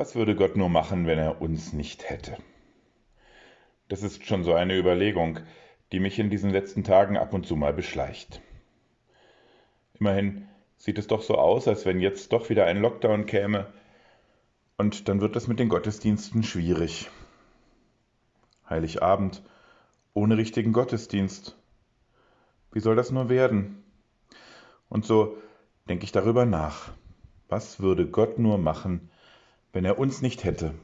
Was würde Gott nur machen, wenn er uns nicht hätte? Das ist schon so eine Überlegung, die mich in diesen letzten Tagen ab und zu mal beschleicht. Immerhin sieht es doch so aus, als wenn jetzt doch wieder ein Lockdown käme, und dann wird es mit den Gottesdiensten schwierig. Heiligabend ohne richtigen Gottesdienst. Wie soll das nur werden? Und so denke ich darüber nach. Was würde Gott nur machen, wenn er uns nicht hätte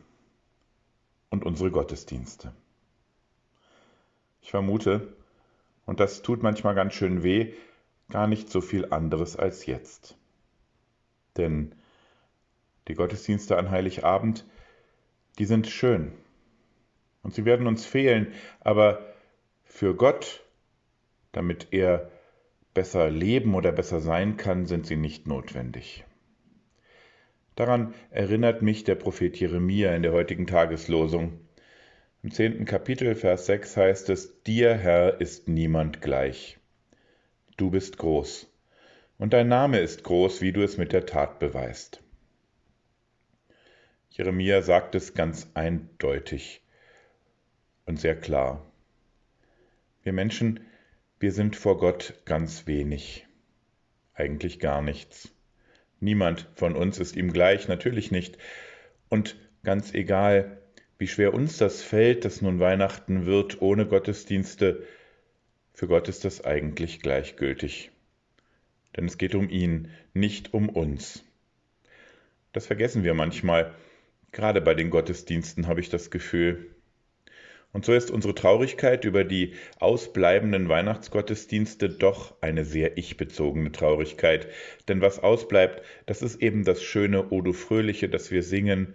und unsere Gottesdienste. Ich vermute, und das tut manchmal ganz schön weh, gar nicht so viel anderes als jetzt. Denn die Gottesdienste an Heiligabend, die sind schön und sie werden uns fehlen, aber für Gott, damit er besser leben oder besser sein kann, sind sie nicht notwendig. Daran erinnert mich der Prophet Jeremia in der heutigen Tageslosung. Im zehnten Kapitel, Vers 6 heißt es, Dir, Herr, ist niemand gleich. Du bist groß, und dein Name ist groß, wie du es mit der Tat beweist. Jeremia sagt es ganz eindeutig und sehr klar. Wir Menschen, wir sind vor Gott ganz wenig, eigentlich gar nichts. Niemand von uns ist ihm gleich, natürlich nicht. Und ganz egal, wie schwer uns das fällt, dass nun Weihnachten wird ohne Gottesdienste, für Gott ist das eigentlich gleichgültig. Denn es geht um ihn, nicht um uns. Das vergessen wir manchmal. Gerade bei den Gottesdiensten habe ich das Gefühl. Und so ist unsere Traurigkeit über die ausbleibenden Weihnachtsgottesdienste doch eine sehr ich-bezogene Traurigkeit. Denn was ausbleibt, das ist eben das schöne O du Fröhliche, das wir singen.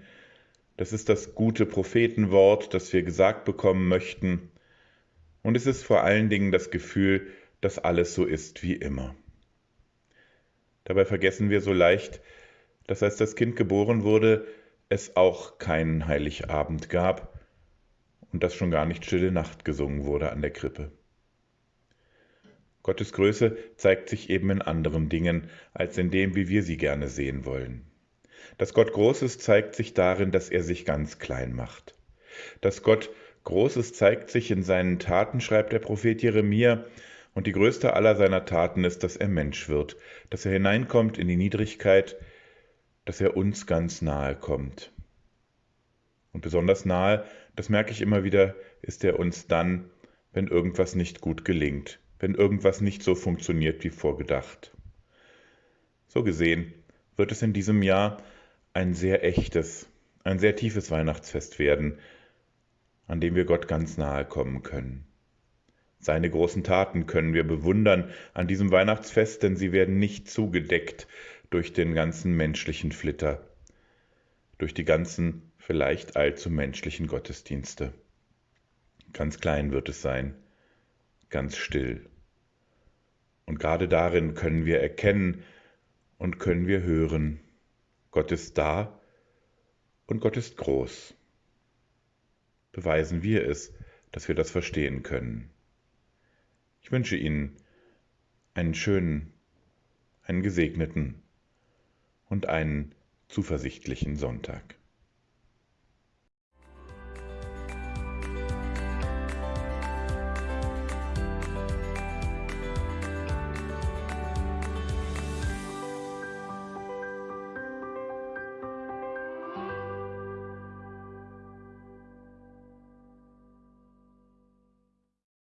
Das ist das gute Prophetenwort, das wir gesagt bekommen möchten. Und es ist vor allen Dingen das Gefühl, dass alles so ist wie immer. Dabei vergessen wir so leicht, dass als das Kind geboren wurde, es auch keinen Heiligabend gab und dass schon gar nicht Stille Nacht gesungen wurde an der Krippe. Gottes Größe zeigt sich eben in anderen Dingen als in dem, wie wir sie gerne sehen wollen. Dass Gott Großes zeigt sich darin, dass er sich ganz klein macht. Dass Gott Großes zeigt sich in seinen Taten, schreibt der Prophet Jeremia, und die größte aller seiner Taten ist, dass er Mensch wird, dass er hineinkommt in die Niedrigkeit, dass er uns ganz nahe kommt. Und besonders nahe, das merke ich immer wieder, ist er uns dann, wenn irgendwas nicht gut gelingt, wenn irgendwas nicht so funktioniert wie vorgedacht. So gesehen wird es in diesem Jahr ein sehr echtes, ein sehr tiefes Weihnachtsfest werden, an dem wir Gott ganz nahe kommen können. Seine großen Taten können wir bewundern an diesem Weihnachtsfest, denn sie werden nicht zugedeckt durch den ganzen menschlichen Flitter, durch die ganzen vielleicht allzu menschlichen Gottesdienste. Ganz klein wird es sein, ganz still. Und gerade darin können wir erkennen und können wir hören, Gott ist da und Gott ist groß. Beweisen wir es, dass wir das verstehen können. Ich wünsche Ihnen einen schönen, einen gesegneten und einen zuversichtlichen Sonntag.